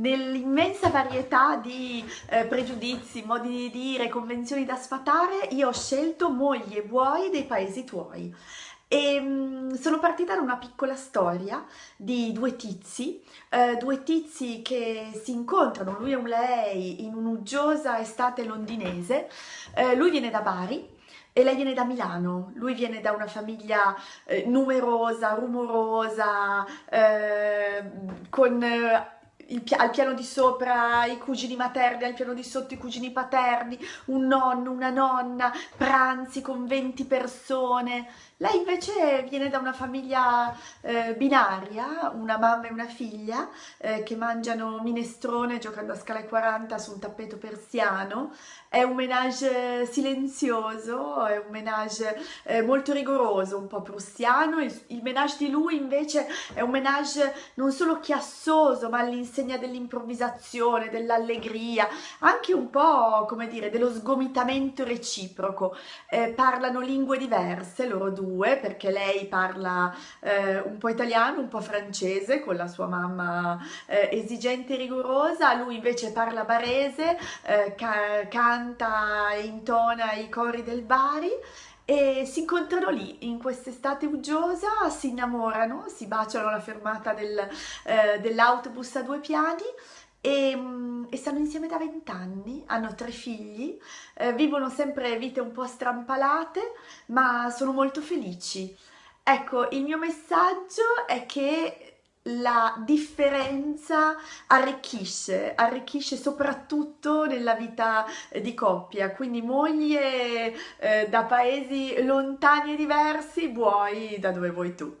nell'immensa varietà di eh, pregiudizi, modi di dire, convenzioni da sfatare, io ho scelto mogli e buoi dei paesi tuoi. E mh, sono partita da una piccola storia di due tizi, eh, due tizi che si incontrano, lui e un lei, in un'uggiosa estate londinese. Eh, lui viene da Bari e lei viene da Milano, lui viene da una famiglia eh, numerosa, rumorosa, eh, con eh, al piano di sopra i cugini materni, al piano di sotto i cugini paterni, un nonno, una nonna, pranzi con 20 persone. Lei invece viene da una famiglia eh, binaria, una mamma e una figlia, eh, che mangiano minestrone giocando a scala 40 su un tappeto persiano. È un menage silenzioso, è un menage eh, molto rigoroso, un po' prussiano. Il, il menage di lui invece è un menage non solo chiassoso, ma all'insegna all'insegna dell'improvvisazione, dell'allegria, anche un po', come dire, dello sgomitamento reciproco. Eh, parlano lingue diverse loro due, perché lei parla eh, un po' italiano, un po' francese, con la sua mamma eh, esigente e rigorosa, lui invece parla barese, eh, ca canta e intona i cori del Bari, e si incontrano lì in quest'estate uggiosa, si innamorano, si baciano alla fermata del, eh, dell'autobus a due piani e, mm, e, stanno insieme da vent'anni, hanno tre figli, eh, vivono sempre vite un po' strampalate ma sono molto felici. Ecco, il mio messaggio è che la differenza arricchisce, arricchisce soprattutto nella vita di coppia, quindi moglie eh, da paesi lontani e diversi, vuoi da dove vuoi tu.